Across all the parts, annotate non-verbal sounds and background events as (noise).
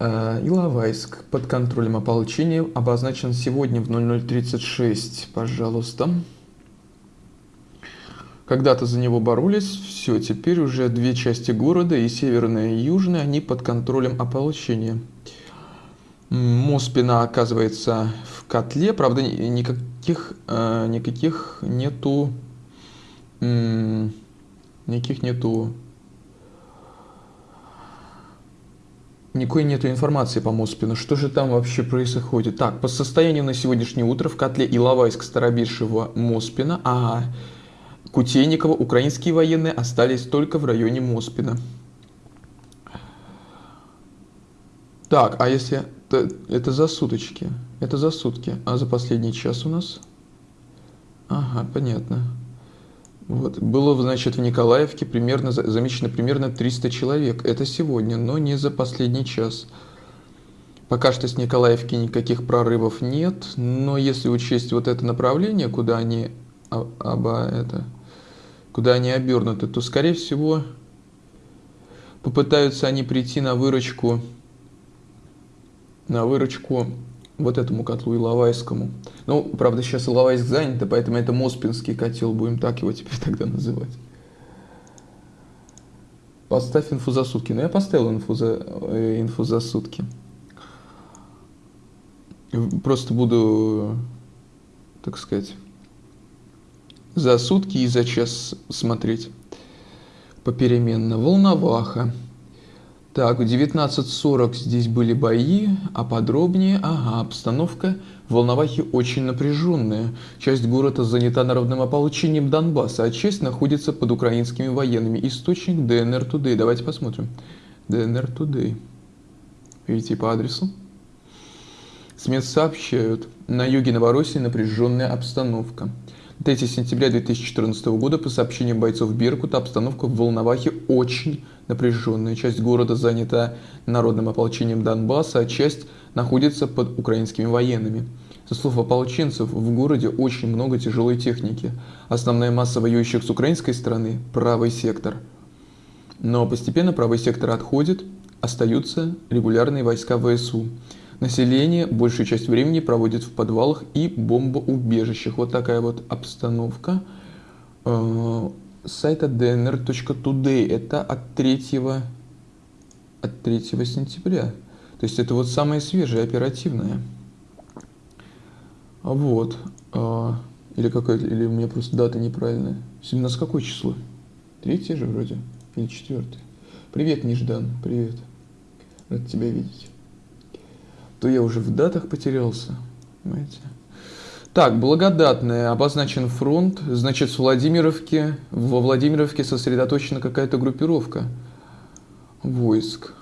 Э, Иловайск под контролем ополчения обозначен сегодня в 0036, пожалуйста. Когда-то за него боролись, все, теперь уже две части города, и северная, и южная, они под контролем ополчения. Моспина оказывается в котле, правда, никаких, э, никаких нету, никаких нету Никакой нету информации по Моспину. Что же там вообще происходит? Так, по состоянию на сегодняшнее утро в котле Иловайск, Старобиршего, Моспина, ага, Кутейникова, украинские военные остались только в районе Моспина. Так, а если... Это, это за суточки. Это за сутки. А за последний час у нас? Ага, понятно. Вот. Было, значит, в Николаевке примерно, замечено примерно 300 человек. Это сегодня, но не за последний час. Пока что с Николаевки никаких прорывов нет, но если учесть вот это направление, куда они, оба это, куда они обернуты, то, скорее всего, попытаются они прийти на выручку, на выручку вот этому котлу Иловайскому. Ну, правда, сейчас Иловайск занят, поэтому это Моспинский котел, будем так его теперь (laughs) тогда называть. Поставь инфу за сутки. Ну, я поставил инфу за, э, инфу за сутки. Просто буду, так сказать, за сутки и за час смотреть попеременно. Волноваха. Так, в 19.40 здесь были бои, а подробнее, ага, обстановка в Волновахе очень напряженная. Часть города занята народным ополчением Донбасса, а часть находится под украинскими военными. Источник ДНР Today. Давайте посмотрим. ДНР Today. Видите по адресу. СМИ сообщают, на юге Новороссии напряженная обстановка. 3 сентября 2014 года по сообщениям бойцов Беркута обстановка в Волновахе очень напряженная. Часть города занята народным ополчением Донбасса, а часть находится под украинскими военными. Со слов ополченцев, в городе очень много тяжелой техники. Основная масса воюющих с украинской стороны – правый сектор. Но постепенно правый сектор отходит, остаются регулярные войска ВСУ. Население большую часть времени проводит в подвалах и бомбоубежищах. Вот такая вот обстановка. Э, сайта dnr.today. Это от 3, от 3 сентября. То есть это вот самое свежее, оперативное. Вот. А, или какая или у меня просто дата неправильная. Сегодня у нас какое число? Третье же вроде. Или четвертое. Привет, Неждан. Привет. Рад тебя видеть. То я уже в датах потерялся. Понимаете? Так, благодатная, обозначен фронт, значит, с Владимировки, во Владимировке сосредоточена какая-то группировка войск.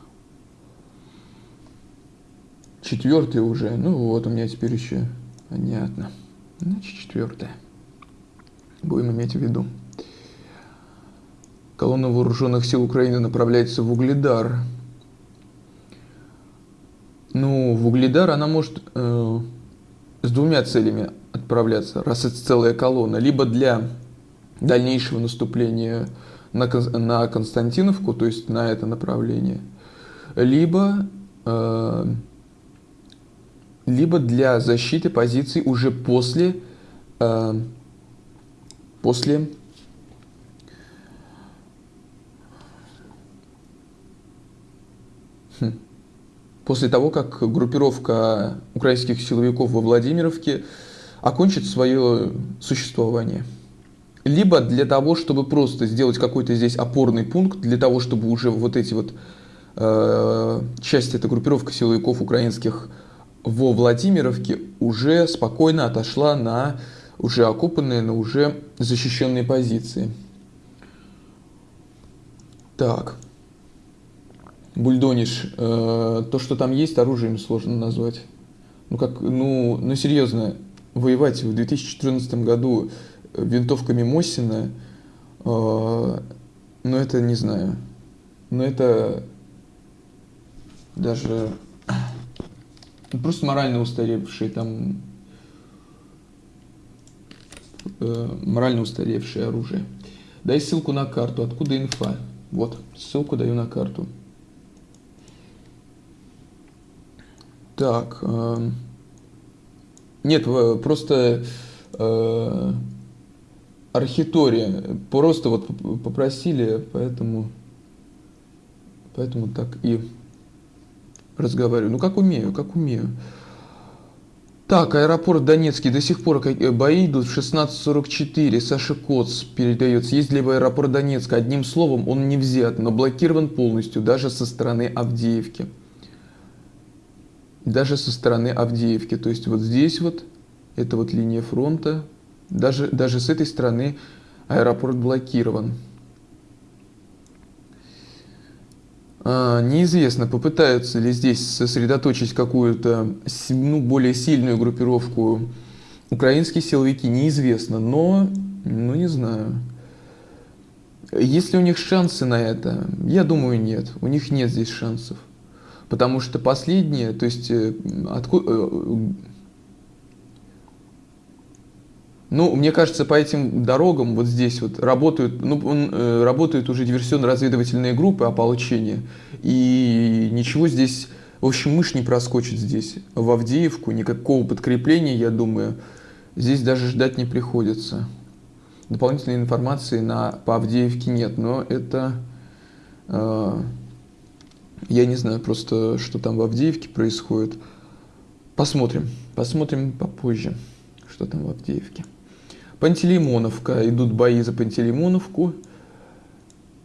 Четвертый уже, ну вот у меня теперь еще, понятно. Значит, четвертая. Будем иметь в виду. Колонна вооруженных сил Украины направляется в Угледар. Ну, в Угледар она может э, с двумя целями отправляться, раз это целая колонна, либо для дальнейшего наступления на, на Константиновку, то есть на это направление, либо, э, либо для защиты позиций уже после, э, после хм, после того, как группировка украинских силовиков во Владимировке окончит свое существование. Либо для того, чтобы просто сделать какой-то здесь опорный пункт, для того, чтобы уже вот эти вот э, части, эта группировка силовиков украинских во Владимировке уже спокойно отошла на уже окопанные, на уже защищенные позиции. Так. Бульдониш. Э, то, что там есть, оружием сложно назвать. Ну, как, ну, ну серьезно, воевать в 2014 году винтовками Мосина, э, ну это не знаю, но это даже (clears throat) просто морально устаревшие там э, морально устаревшее оружие. Дай ссылку на карту. Откуда инфа? Вот, ссылку даю на карту. Так. Э, нет, просто э, архитория. Просто вот попросили, поэтому, поэтому так и разговариваю. Ну, как умею, как умею. Так, аэропорт Донецкий. До сих пор э, бои идут в 16.44. Саша Коц передается. Есть ли в аэропорт Донецка? Одним словом, он не взят, но блокирован полностью, даже со стороны Авдеевки. Даже со стороны Авдеевки. То есть вот здесь вот, это вот линия фронта. Даже, даже с этой стороны аэропорт блокирован. А, неизвестно, попытаются ли здесь сосредоточить какую-то ну, более сильную группировку украинские силовики, неизвестно, но, ну не знаю. Есть ли у них шансы на это? Я думаю, нет. У них нет здесь шансов. Потому что последние, то есть, э, откуда, э, ну, мне кажется, по этим дорогам вот здесь вот работают, ну, э, работают уже диверсионно-разведывательные группы ополчения, и ничего здесь, в общем, мышь не проскочит здесь, в Авдеевку, никакого подкрепления, я думаю, здесь даже ждать не приходится. Дополнительной информации на, по Авдеевке нет, но это, э, я не знаю просто, что там в Авдеевке происходит. Посмотрим, посмотрим попозже, что там в Авдеевке. Пантелеймоновка. Идут бои за Пантелеймоновку.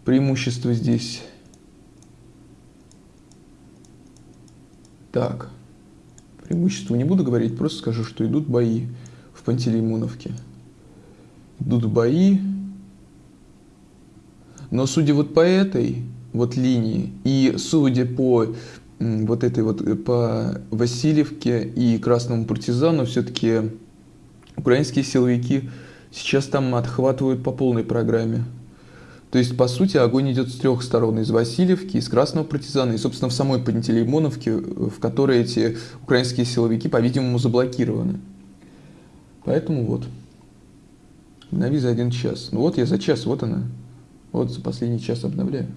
Преимущество здесь. Так. Преимущество не буду говорить, просто скажу, что идут бои в Пантелеймоновке. Идут бои. Но судя вот по этой вот линии и судя по вот этой вот по Васильевке и Красному партизану, все-таки украинские силовики сейчас там отхватывают по полной программе. То есть, по сути, огонь идет с трех сторон. Из Васильевки, из Красного партизана и, собственно, в самой Пантелеймоновке, в которой эти украинские силовики, по-видимому, заблокированы. Поэтому вот. Обнови за один час. Ну вот я за час, вот она. Вот за последний час обновляю.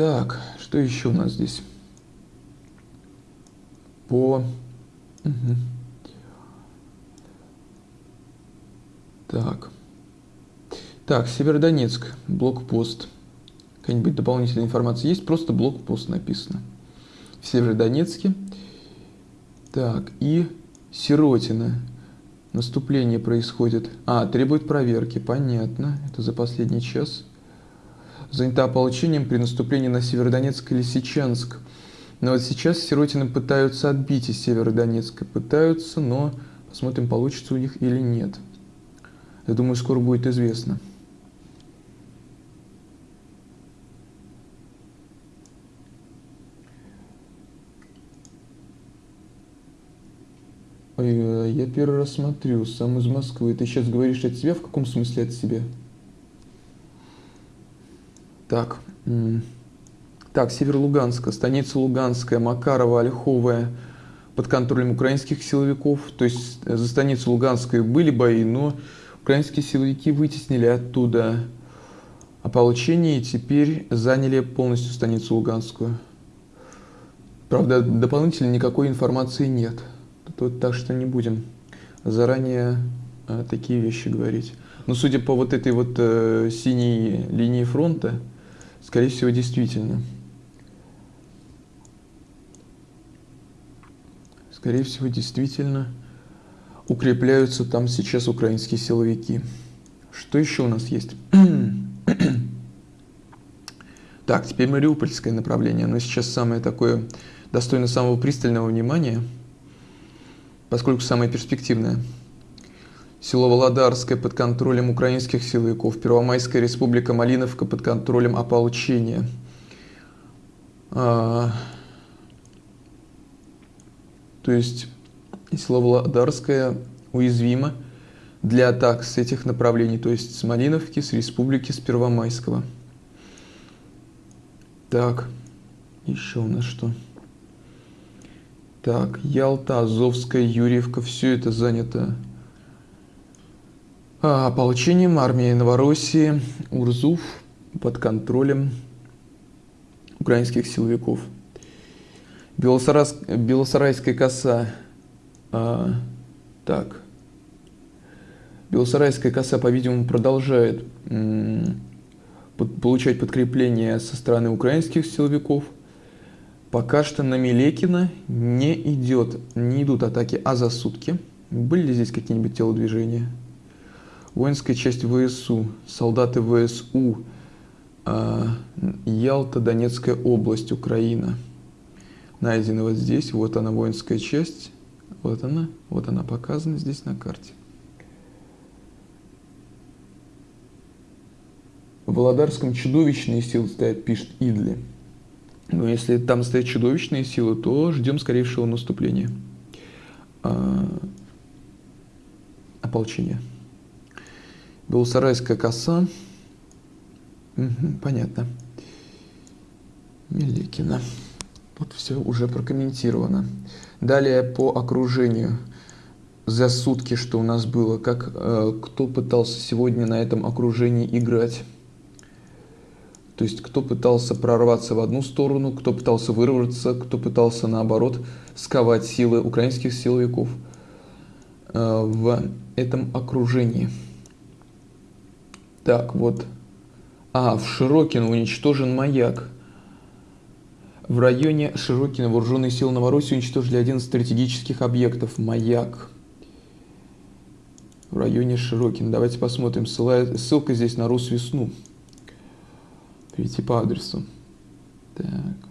Так, что еще у нас здесь? По Угу. Так. Так, Северодонецк, блокпост. Какая-нибудь дополнительная информация есть? Просто блокпост написано. В Северодонецке. Так, и Сиротина. Наступление происходит. А, требует проверки. Понятно. Это за последний час. Занята ополчением при наступлении на Северодонецк и Лисичанск. Но вот сейчас Сиротины пытаются отбить из Северодонецка. Пытаются, но посмотрим, получится у них или нет. Я думаю, скоро будет известно. Э, я первый раз смотрю, сам из Москвы. Ты сейчас говоришь от себя? В каком смысле от себя? Так. Так, север Луганска, станица Луганская, Макарова, Ольховая под контролем украинских силовиков. То есть за станицу Луганской были бои, но украинские силовики вытеснили оттуда ополчение и теперь заняли полностью станицу Луганскую. Правда, дополнительно никакой информации нет. Так что не будем заранее а, такие вещи говорить. Но судя по вот этой вот э, синей линии фронта, скорее всего, действительно. скорее всего, действительно укрепляются там сейчас украинские силовики. Что еще у нас есть? (clears throat) так, теперь Мариупольское направление. Оно сейчас самое такое, достойно самого пристального внимания, поскольку самое перспективное. Село Володарское под контролем украинских силовиков, Первомайская республика Малиновка под контролем ополчения. А, то есть село Володарское уязвимо для атак с этих направлений, то есть с Малиновки, с Республики, с Первомайского. Так, еще у нас что? Так, Ялта, Азовская, Юрьевка, все это занято ополчением армии Новороссии, Урзуф под контролем украинских силовиков – Белосарас... Белосарайская коса. А, так. Белосарайская коса, по-видимому, продолжает получать подкрепление со стороны украинских силовиков. Пока что на Милекина не идет, не идут атаки, а за сутки. Были ли здесь какие-нибудь телодвижения? Воинская часть ВСУ, солдаты ВСУ, э, Ялта, Донецкая область, Украина. Найдена вот здесь, вот она воинская часть, вот она, вот она показана здесь на карте. В Володарском чудовищные силы стоят, пишет Идли. Но если там стоят чудовищные силы, то ждем скорейшего наступления. А, ополчения. Белосарайская коса. Угу, понятно. Меликина. Вот все уже прокомментировано. Далее по окружению. За сутки, что у нас было, как э, кто пытался сегодня на этом окружении играть. То есть кто пытался прорваться в одну сторону, кто пытался вырваться, кто пытался наоборот сковать силы украинских силовиков э, в этом окружении. Так, вот. А, в Широкино уничтожен маяк. В районе Широкино вооруженные силы Новороссии уничтожили один из стратегических объектов – маяк. В районе Широкино. Давайте посмотрим. Ссылка здесь на Русвесну перейти по адресу. Так.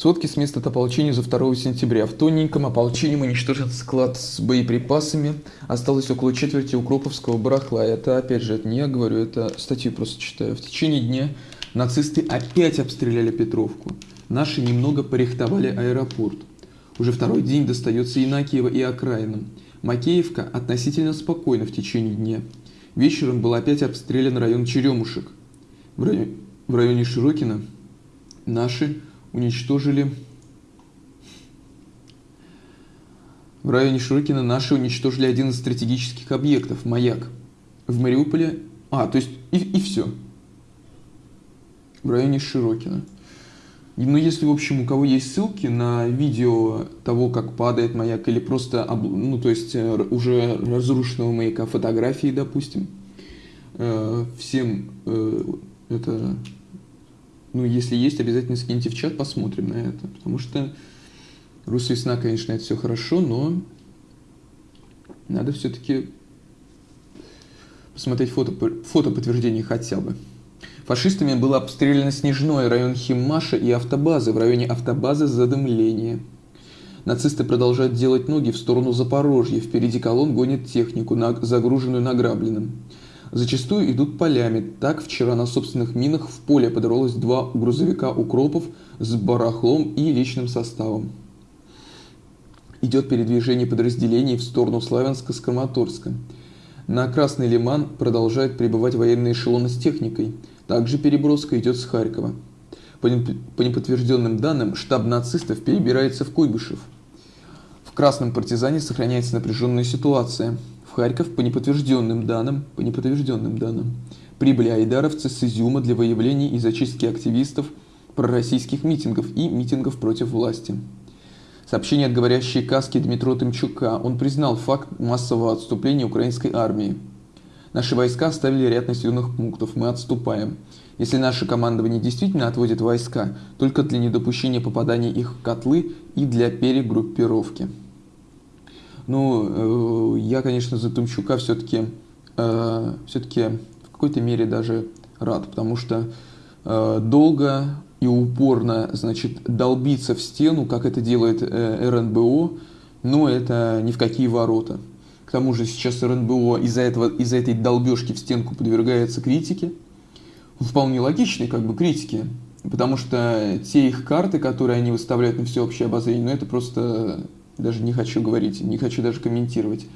Сводки с места ополчения за 2 сентября. В тоненьком ополчением уничтожен склад с боеприпасами. Осталось около четверти укроповского барахла. Это, опять же, это не я говорю, это статью просто читаю. В течение дня нацисты опять обстреляли Петровку. Наши немного порихтовали аэропорт. Уже второй день достается Инакиева и окраинам. Макеевка относительно спокойна в течение дня. Вечером был опять обстрелян район Черемушек. В районе, в районе Широкина наши уничтожили... В районе Широкина наши уничтожили один из стратегических объектов – маяк. В Мариуполе... А, то есть и, и все. В районе Широкина. Ну, если, в общем, у кого есть ссылки на видео того, как падает маяк, или просто, ну, то есть, э, уже разрушенного маяка, фотографии, допустим, э, всем э, это, ну, если есть, обязательно скиньте в чат, посмотрим на это, потому что Русвесна, конечно, это все хорошо, но надо все-таки посмотреть фото, фото подтверждение хотя бы. Фашистами было обстреляно Снежной район Химмаша и автобазы. В районе автобазы задымление. Нацисты продолжают делать ноги в сторону Запорожья. Впереди колонн гонит технику, загруженную награбленным. Зачастую идут полями. Так вчера на собственных минах в поле подорвалось два грузовика укропов с барахлом и личным составом. Идет передвижение подразделений в сторону Славянска с Краматорска. На Красный Лиман продолжают прибывать военные эшелоны с техникой – также переброска идет с Харькова. По неподтвержденным данным, штаб нацистов перебирается в Куйбышев. В Красном партизане сохраняется напряженная ситуация. В Харьков по неподтвержденным данным, по неподтвержденным данным, прибыли айдаровцы с Изюма для выявления и зачистки активистов пророссийских митингов и митингов против власти. Сообщение от говорящей каски Дмитро Тымчука. Он признал факт массового отступления украинской армии. Наши войска оставили ряд населенных пунктов, мы отступаем. Если наше командование действительно отводит войска, только для недопущения попадания их в котлы и для перегруппировки. Ну, э, я, конечно, за Тумчука все-таки э, все-таки в какой-то мере даже рад, потому что э, долго и упорно, значит, долбиться в стену, как это делает РНБО, но это ни в какие ворота. К тому же сейчас РНБО из-за этого, из-за этой долбежки в стенку подвергается критике. Вполне логичной как бы критике. Потому что те их карты, которые они выставляют на всеобщее обозрение, ну это просто даже не хочу говорить, не хочу даже комментировать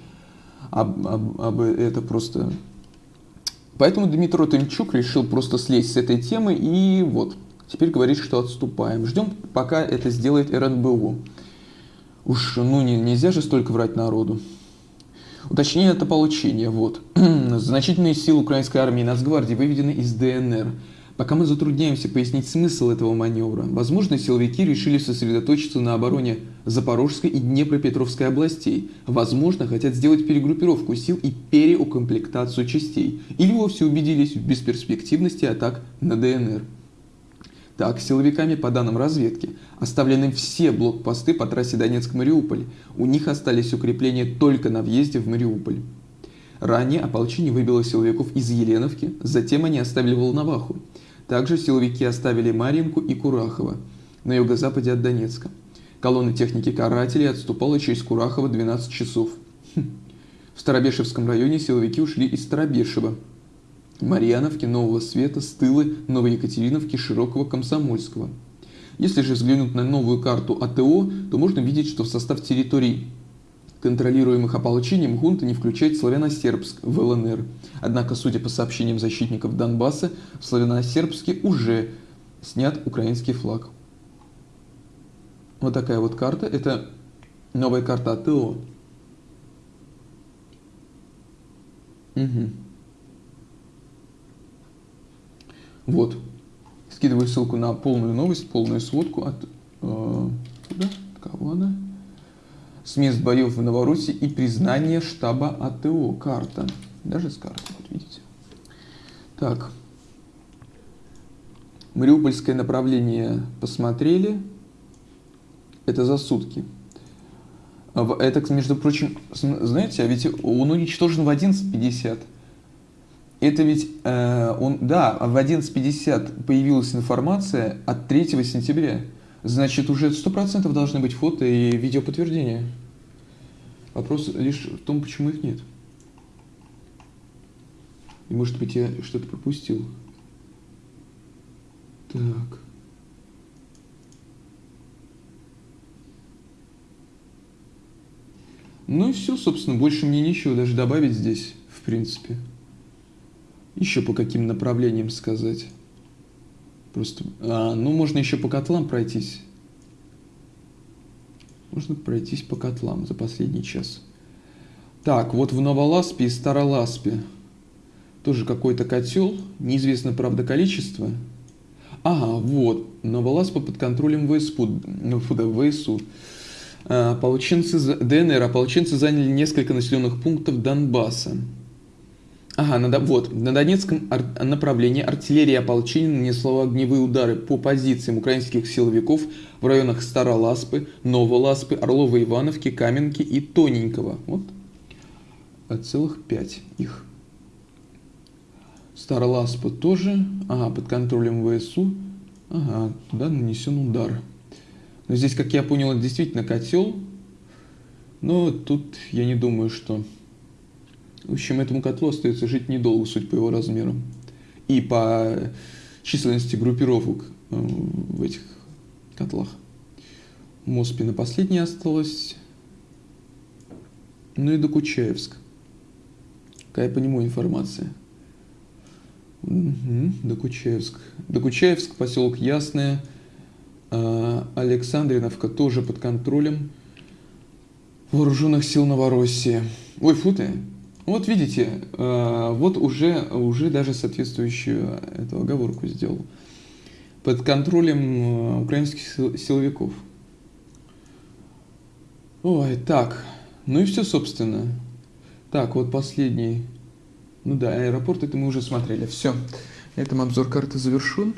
об, об, об это просто. Поэтому Дмитрий Тымчук решил просто слезть с этой темы и вот, теперь говорит, что отступаем. Ждем, пока это сделает РНБО. Уж, ну не, нельзя же столько врать народу. Уточнение это получение. Вот. (clears throat) Значительные силы украинской армии и Нацгвардии выведены из ДНР. Пока мы затрудняемся пояснить смысл этого маневра, возможно, силовики решили сосредоточиться на обороне Запорожской и Днепропетровской областей. Возможно, хотят сделать перегруппировку сил и переукомплектацию частей. Или вовсе убедились в бесперспективности атак на ДНР. Так, силовиками, по данным разведки, оставлены все блокпосты по трассе Донецк-Мариуполь. У них остались укрепления только на въезде в Мариуполь. Ранее ополчение выбило силовиков из Еленовки, затем они оставили Волноваху. Также силовики оставили Марьинку и Курахово на юго-западе от Донецка. Колонна техники карателей отступала через Курахово 12 часов. Хм. В Старобешевском районе силовики ушли из Старобешева, Марьяновки, Нового Света, Стылы, Новоекатериновки, Широкого, Комсомольского. Если же взглянуть на новую карту АТО, то можно видеть, что в состав территорий контролируемых ополчением хунта не включает славяно-сербск в ЛНР. Однако, судя по сообщениям защитников Донбасса, в славяно-сербске уже снят украинский флаг. Вот такая вот карта. Это новая карта АТО. Угу. Вот. Скидываю ссылку на полную новость, полную сводку от... Э, куда? Кого она? С мест боев в Новороссии и признание штаба АТО. Карта. Даже с карты, вот видите. Так. Мариупольское направление посмотрели. Это за сутки. Это, между прочим, знаете, а ведь он уничтожен в 11.50. Это ведь, э, он, да, в 11.50 появилась информация от 3 сентября. Значит, уже 100% должны быть фото и видео подтверждения. Вопрос лишь в том, почему их нет. И может быть я что-то пропустил. Так. Ну и все, собственно, больше мне нечего даже добавить здесь, в принципе. Еще по каким направлениям сказать. Просто, а, ну, можно еще по котлам пройтись. Можно пройтись по котлам за последний час. Так, вот в Новоласпе и Староласпе тоже какой-то котел, неизвестно, правда, количество. Ага, вот, Новоласпа под контролем ВСУ. Ну, ВСУ. А, ополченцы, ДНР, ополченцы заняли несколько населенных пунктов Донбасса. Ага, на, вот, на Донецком ар направлении артиллерия ополчения нанесла огневые удары по позициям украинских силовиков в районах Староласпы, Новоласпы, Орлова-Ивановки, Каменки и Тоненького. Вот целых пять их. Староласпа тоже, ага, под контролем ВСУ, ага, туда нанесен удар. Но здесь, как я понял, действительно котел, но тут я не думаю, что в общем, этому котлу остается жить недолго, суть по его размерам. И по численности группировок э, в этих котлах. Моспи на последней осталось. Ну и Докучаевск. Какая по нему информация? Угу, Докучаевск. Докучаевск, поселок Ясное. А Александриновка тоже под контролем вооруженных сил Новороссии. Ой, фу ты, вот видите, э, вот уже, уже даже соответствующую эту оговорку сделал. Под контролем э, украинских силовиков. Ой, так. Ну и все, собственно. Так, вот последний. Ну да, аэропорт, это мы уже смотрели. Все. На этом обзор карты завершен.